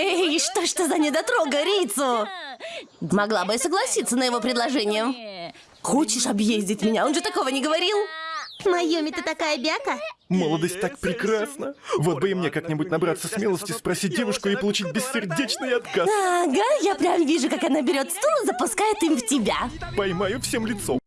Эй, что ж ты за недотрога, Рицу? Могла бы и согласиться на его предложение. Хочешь объездить меня? Он же такого не говорил. Майоми, ты такая бяка? Молодость так прекрасна. Вот бы и мне как-нибудь набраться смелости спросить девушку и получить бессердечный отказ. Ага, я прям вижу, как она берет стул и запускает им в тебя. Поймаю всем лицом.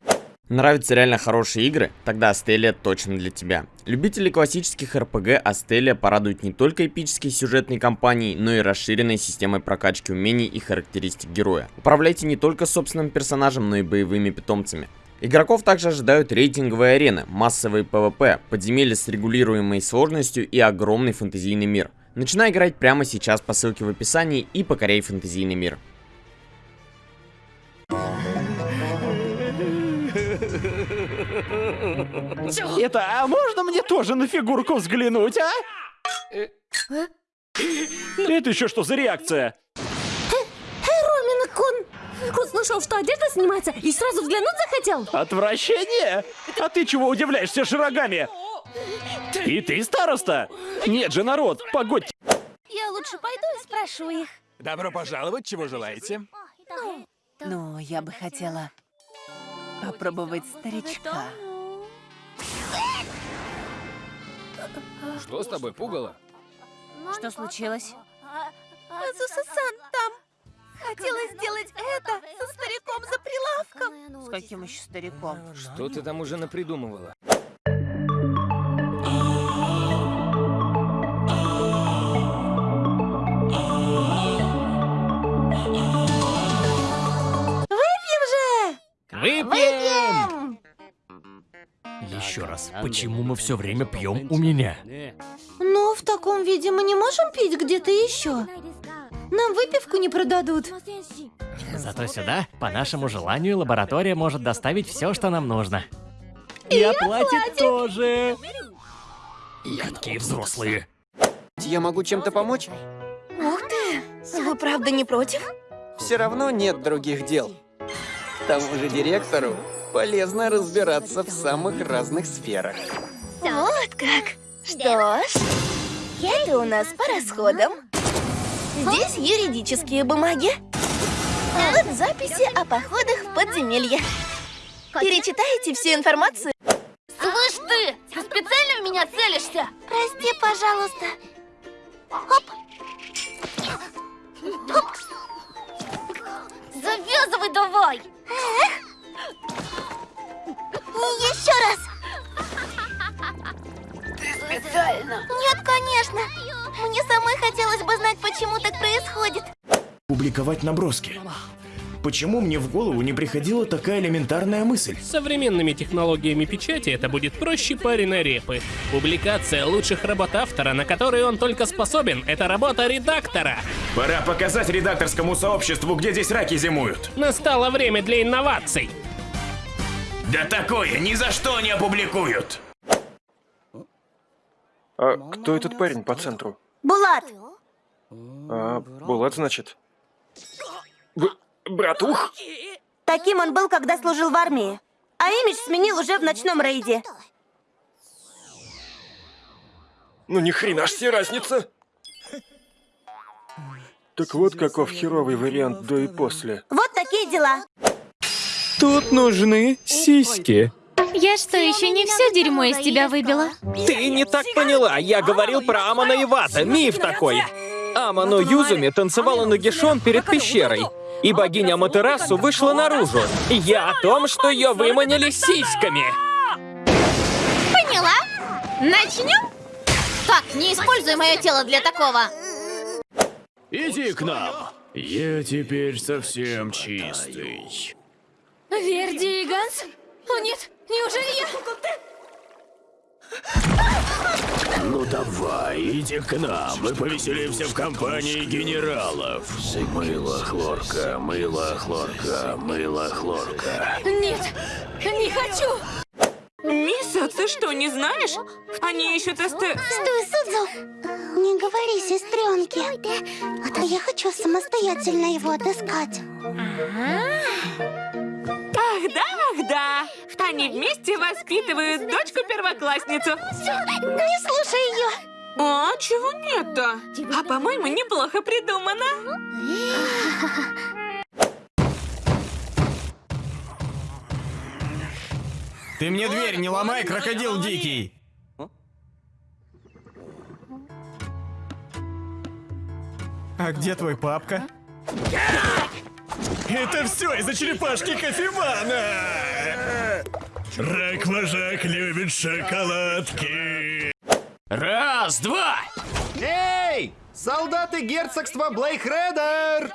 Нравятся реально хорошие игры? Тогда Астелия точно для тебя. Любители классических РПГ Астелия порадует не только эпической сюжетной кампанией, но и расширенной системой прокачки умений и характеристик героя. Управляйте не только собственным персонажем, но и боевыми питомцами. Игроков также ожидают рейтинговые арены, массовые PvP, подземелья с регулируемой сложностью и огромный фэнтезийный мир. Начинай играть прямо сейчас по ссылке в описании и покоряй фэнтезийный мир. Это, а можно мне тоже на фигурку взглянуть, а? Это еще что за реакция? Ромин-кун! Услышал, что одежда снимается и сразу взглянуть захотел? Отвращение? А ты чего удивляешься широгами? И ты староста? Нет же, народ, погодьте. Я лучше пойду и спрошу их. Добро пожаловать, чего желаете? Ну, я бы хотела попробовать старичка. Что с тобой, пугало? Что случилось? Азуса-сан там. Хотела сделать это со стариком за прилавком. С каким еще стариком? Что ты там уже напридумывала? Раз, почему мы все время пьем у меня? Ну, в таком виде мы не можем пить где-то еще. Нам выпивку не продадут. Зато сюда, по нашему желанию, лаборатория может доставить все, что нам нужно. И, оплатит тоже. Какие взрослые. Я могу чем-то помочь? Ух ты! Вы правда не против? Все равно нет других дел. К тому же директору полезно разбираться в самых разных сферах. Вот как. Что ж, это у нас по расходам. Здесь юридические бумаги. Вот записи о походах в подземелье. Перечитаете всю информацию? Слышь ты, ты специально в меня целишься? Прости, пожалуйста. Оп. Оп. Конечно. Мне самой хотелось бы знать, почему так происходит. Публиковать наброски. Почему мне в голову не приходила такая элементарная мысль? С современными технологиями печати это будет проще пареной репы. Публикация лучших работ автора, на которые он только способен, это работа редактора. Пора показать редакторскому сообществу, где здесь раки зимуют. Настало время для инноваций. Да такое ни за что не опубликуют. А кто этот парень по центру? Булат, А, Булат, значит? Б братух? таким он был, когда служил в армии. А имидж сменил уже в ночном рейде. Ну ни хрена ж себе разница. Так вот каков херовый вариант до и после. Вот такие дела. Тут нужны сиськи. Я что, еще не все дерьмо из тебя выбила? Ты не так поняла. Я говорил про Амана Ивата. Миф такой. Аману Юзуми танцевала нагишон перед пещерой. И богиня Матерасу вышла наружу. Я о том, что ее выманили сиськами. Поняла? Начнем? Так, не используй мое тело для такого. Иди к нам. Я теперь совсем чистый. О нет, неужели я... Ну давай, иди к нам, мы повеселимся в компании генералов. Мыло, хлорка, мыло, хлорка, мыло, хлорка. Нет, не хочу. Миса, ты что, не знаешь? Они ищут СТ... Стой, Судзу! Не говори сестренке. А я хочу самостоятельно его отыскать. Ах Они вместе воспитывают дочку-первоклассницу. Не слушай ее! А, чего нет-то? А по-моему, неплохо придумано. Ты мне дверь не ломай, крокодил дикий! А где твой папка? Это все из-за черепашки кофемана! Рак-вожак любит шоколадки. Раз, два! Эй! Солдаты герцогства Блейхредер!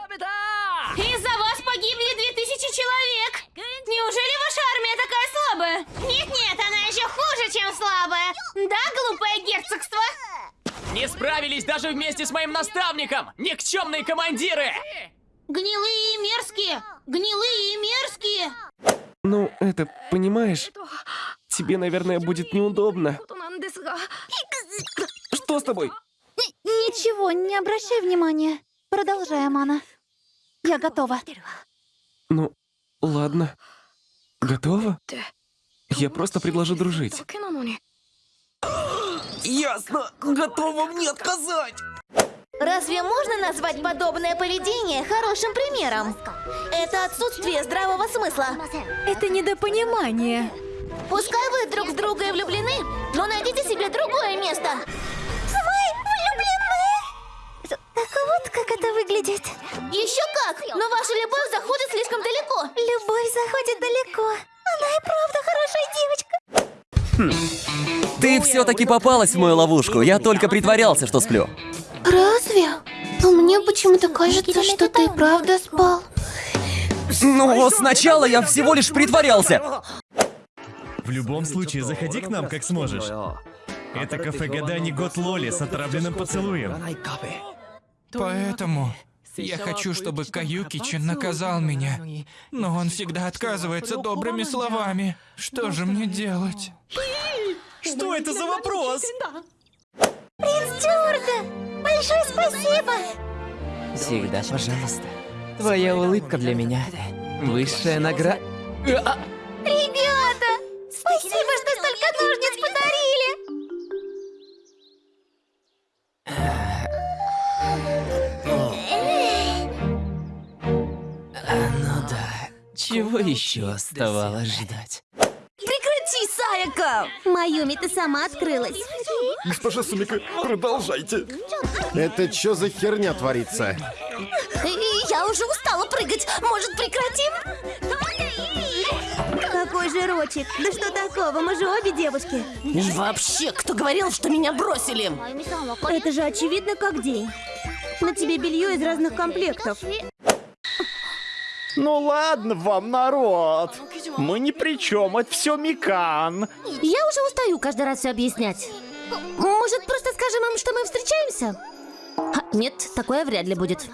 Из-за вас погибли 2000 человек! Неужели ваша армия такая слабая? Нет-нет, она еще хуже, чем слабая! Да, глупое герцогство? Не справились даже вместе с моим наставником! Никчемные командиры! Гнилые и мерзкие! Гнилые и мерзкие! Ну, это, понимаешь, тебе, наверное, будет неудобно. Что с тобой? Ничего, не обращай внимания. Продолжай, Амана. Я готова. Ну, ладно. Готова? Я просто предложу дружить. Ясно. Готова мне отказать. Разве можно назвать подобное поведение хорошим примером? Это отсутствие здравого смысла. Это недопонимание. Пускай вы друг в друга и влюблены, но найдите себе другое место. Вы влюблены? Так вот, как это выглядит. Еще как! Но ваша любовь заходит слишком далеко. Любовь заходит далеко. Она и правда хорошая девочка. Ты все-таки попалась в мою ловушку. Я только притворялся, что сплю. Разве? Но мне почему-то кажется, что ты правда спал. Ну, сначала я всего лишь притворялся. В любом случае, заходи к нам, как сможешь. Это кафе гаданий Год Лоли с отравленным поцелуем. Поэтому я хочу, чтобы Каюкичи наказал меня. Но он всегда отказывается добрыми словами. Что же мне делать? Что это за вопрос? Принц Джорда, большое спасибо. Всегда, пожалуйста. Твоя улыбка для меня. Высшая награда. Ребята, спасибо, что столько ножниц подарили. Ну да. Чего еще оставалось ждать? Саяка! Майюми, ты сама открылась. Госпожа Сумика, продолжайте. Это что за херня творится? Я уже устала прыгать. Может, прекратим? Какой же Рочек? Да что такого? Мы же обе девушки. И вообще, кто говорил, что меня бросили? Это же очевидно как день. На тебе белье из разных комплектов. Ну ладно вам, народ. Мы ни при чем, это все Микан. Я уже устаю каждый раз все объяснять. Может, просто скажем им, что мы встречаемся? Ха, Нет, такое вряд ли будет.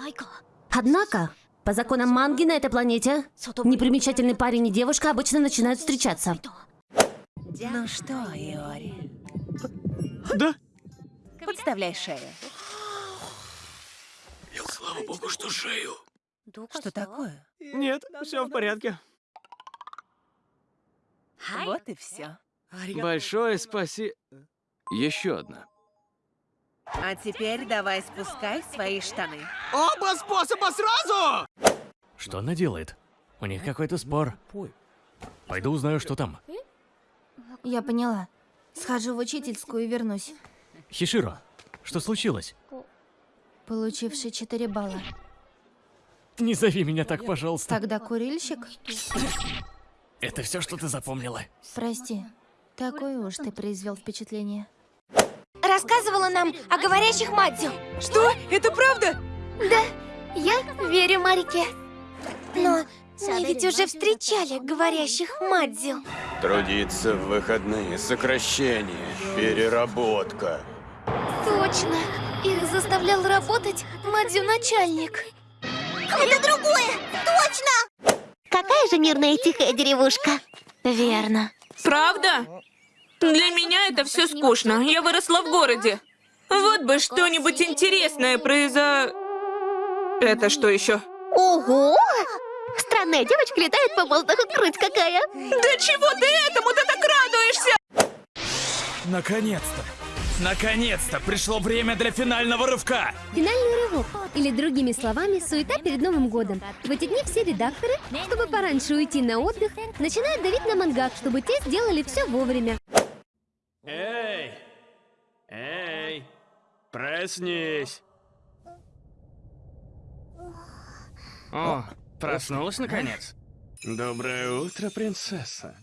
Однако, по законам манги на этой планете, непримечательный парень и девушка обычно начинают встречаться. Ну что, Иори? Да? Подставляй шею. Слава богу, что шею. Что такое? Нет, все в порядке. Вот и все. Большое спасибо. Еще одна. А теперь давай спускай свои штаны. Оба способа сразу! Что она делает? У них какой-то спор. Пойду узнаю, что там. Я поняла. Схожу в учительскую и вернусь. Хиширо, что случилось? Получивший 4 балла. Не зови меня так, пожалуйста. Тогда курильщик? Это все, что ты запомнила. Прости. Такое уж ты произвел впечатление. Рассказывала нам о говорящих Мадзю. Что? Это правда? Да, я верю Марике. Но мы ведь уже встречали говорящих Мадзю. Трудиться в выходные, сокращение, переработка. Точно. Их заставлял работать Мадзю-начальник. Это другое! Точно! Какая же мирная и тихая деревушка. Верно. Правда? Для меня это все скучно. Я выросла в городе. Вот бы что-нибудь интересное произо... Это что еще? Ого! Странная девочка летает по воздуху, круть какая! Да чего ты этому ты так радуешься? Наконец-то! Наконец-то пришло время для финального рывка. Финальный рывок, или другими словами, суета перед Новым годом. В эти дни все редакторы, чтобы пораньше уйти на отдых, начинают давить на мангак, чтобы те сделали все вовремя. Эй! Эй! Проснись! О, проснулась наконец? Доброе утро, принцесса.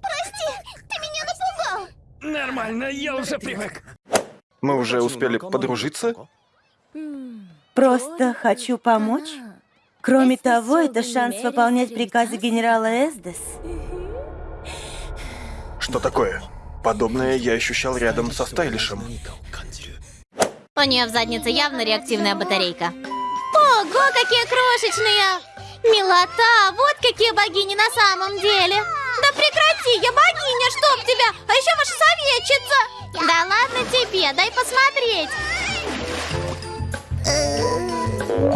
Прости, ты меня напугал. Нормально, я уже привык. Мы уже успели подружиться? Просто хочу помочь. Кроме того, это шанс выполнять приказы генерала Эсдес. Что такое? Подобное я ощущал рядом со Стайлишем. У нее в заднице явно реактивная батарейка. Ого, какие крошечные! Милота, вот какие богини на самом деле! Да прекрати, я богиня, чтоб тебя! А еще ваша советчица! Да ладно тебе, дай посмотреть!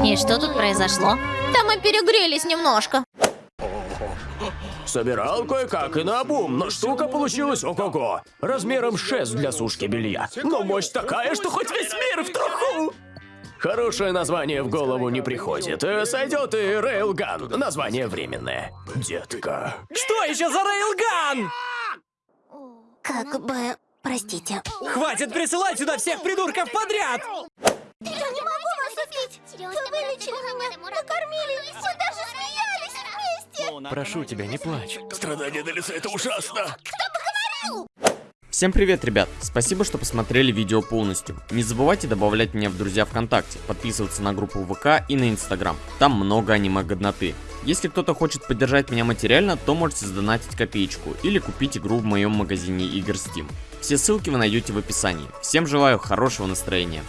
И что тут произошло? Да мы перегрелись немножко. Собирал кое-как и наобум, но штука получилась ого-го. Размером 6 для сушки белья. Но мощь такая, что хоть весь мир в труху. Хорошее название в голову не приходит. Э, Сойдет и Рейлган. Название временное. Детка. Что еще за рейлган? Как бы... Простите. Хватит присылать сюда всех придурков подряд! Я не могу вас убить! Вы вылечили меня, накормили, мы даже смеялись вместе! Прошу тебя, не плачь. Страдания на лице это ужасно. Кто бы говорил? Всем привет, ребят! Спасибо, что посмотрели видео полностью. Не забывайте добавлять меня в друзья ВКонтакте, подписываться на группу ВК и на Инстаграм. Там много аниме-годноты. Если кто-то хочет поддержать меня материально, то можете сдонатить копеечку или купить игру в моем магазине игр Steam. Все ссылки вы найдете в описании. Всем желаю хорошего настроения.